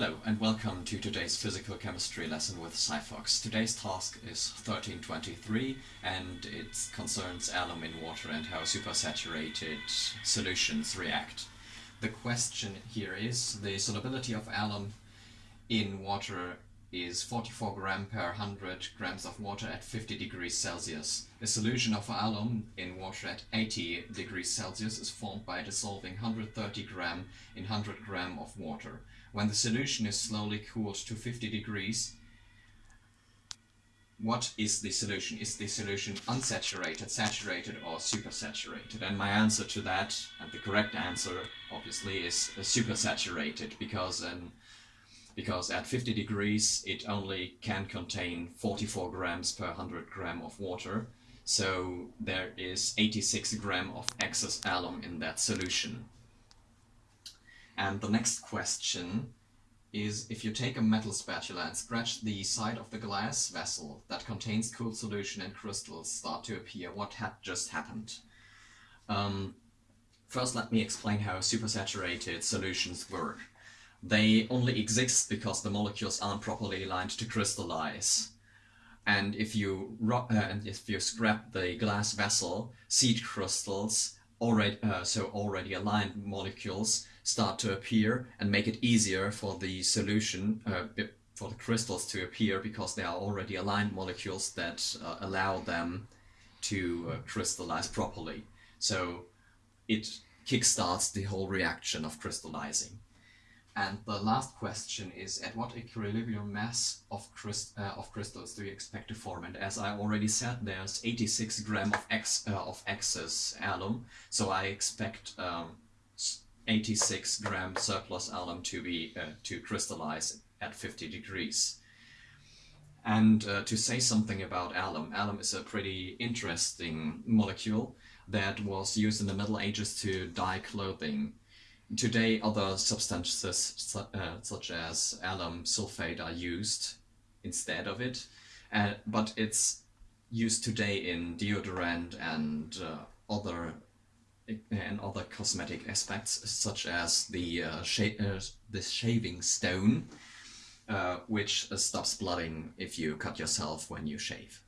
Hello and welcome to today's physical chemistry lesson with SciFox. Today's task is 1323 and it concerns alum in water and how supersaturated solutions react. The question here is the solubility of alum in water is 44 gram per 100 grams of water at 50 degrees Celsius. A solution of alum in water at 80 degrees Celsius is formed by dissolving 130 gram in 100 gram of water. When the solution is slowly cooled to 50 degrees, what is the solution? Is the solution unsaturated, saturated or supersaturated? And my answer to that, and the correct answer obviously is uh, supersaturated because an because at 50 degrees it only can contain 44 grams per 100 gram of water. So there is 86 gram of excess alum in that solution. And the next question is if you take a metal spatula and scratch the side of the glass vessel that contains cooled solution and crystals start to appear, what had just happened? Um, first let me explain how supersaturated solutions work. They only exist because the molecules aren't properly aligned to crystallize. And if you uh, and if you scrap the glass vessel, seed crystals already uh, so already aligned molecules start to appear and make it easier for the solution uh, for the crystals to appear because they are already aligned molecules that uh, allow them to uh, crystallize properly. So it kickstarts the whole reaction of crystallizing. And the last question is, at what equilibrium mass of, uh, of crystals do you expect to form? And as I already said, there's 86 gram of, uh, of excess alum, so I expect um, 86 gram surplus alum to be uh, to crystallize at 50 degrees. And uh, to say something about alum, alum is a pretty interesting molecule that was used in the Middle Ages to dye clothing. Today other substances uh, such as alum sulfate are used instead of it, uh, but it's used today in deodorant and uh, other and other cosmetic aspects such as the uh, sh uh, the shaving stone, uh, which stops blooding if you cut yourself when you shave.